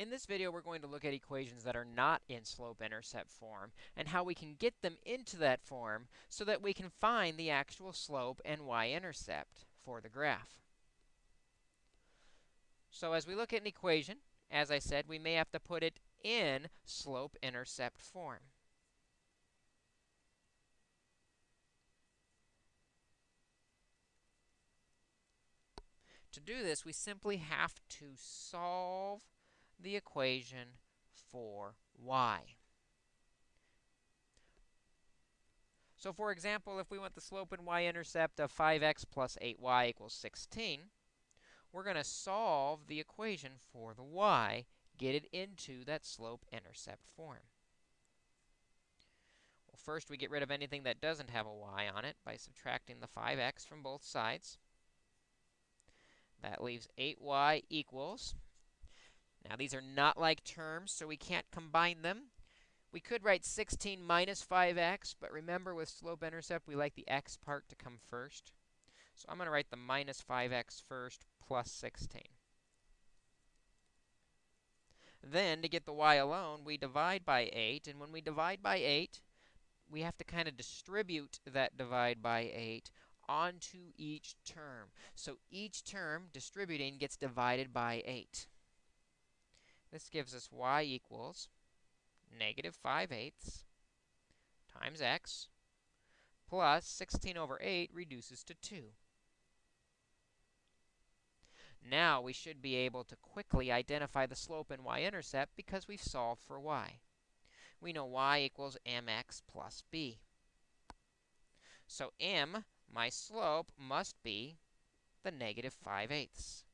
In this video, we're going to look at equations that are not in slope-intercept form and how we can get them into that form so that we can find the actual slope and y-intercept for the graph. So as we look at an equation, as I said, we may have to put it in slope-intercept form. To do this, we simply have to solve the equation for y. So for example, if we want the slope and y-intercept of 5x plus 8y equals 16, we're going to solve the equation for the y, get it into that slope-intercept form. Well, first we get rid of anything that doesn't have a y on it by subtracting the 5x from both sides. That leaves 8y equals now, these are not like terms, so we can't combine them. We could write 16 minus 5x, but remember with slope-intercept, we like the x part to come first. So I'm going to write the minus 5x first plus 16. Then, to get the y alone, we divide by 8. And when we divide by 8, we have to kind of distribute that divide by 8 onto each term. So each term distributing gets divided by 8. This gives us y equals negative 5 eighths times x plus 16 over 8 reduces to 2. Now we should be able to quickly identify the slope and y-intercept because we've solved for y. We know y equals mx plus b. So m, my slope, must be the negative 5 eighths.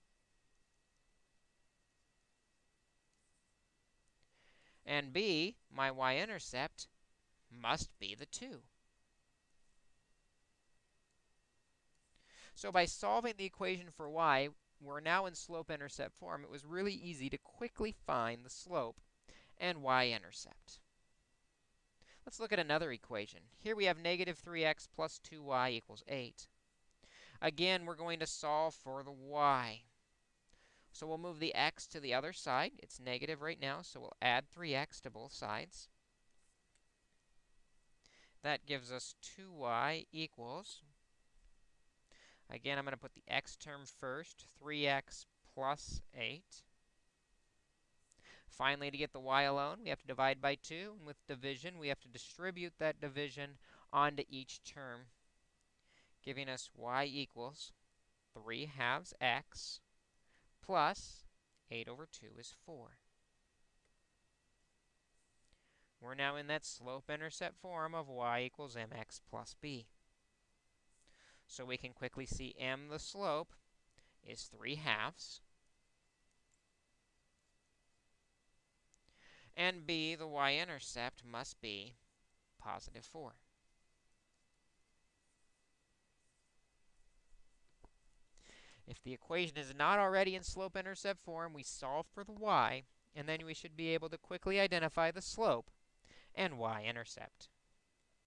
And b, my y-intercept, must be the 2. So by solving the equation for y, we're now in slope-intercept form. It was really easy to quickly find the slope and y-intercept. Let's look at another equation. Here we have negative 3x plus 2y equals 8. Again, we're going to solve for the y. So we'll move the x to the other side. It's negative right now, so we'll add 3x to both sides. That gives us 2y equals, again, I'm going to put the x term first, 3x plus 8. Finally, to get the y alone, we have to divide by 2. And with division, we have to distribute that division onto each term, giving us y equals 3 halves x plus 8 over 2 is 4. We're now in that slope-intercept form of y equals mx plus b. So we can quickly see m, the slope, is 3 halves. And b, the y-intercept, must be positive 4. If the equation is not already in slope-intercept form, we solve for the y, and then we should be able to quickly identify the slope and y-intercept.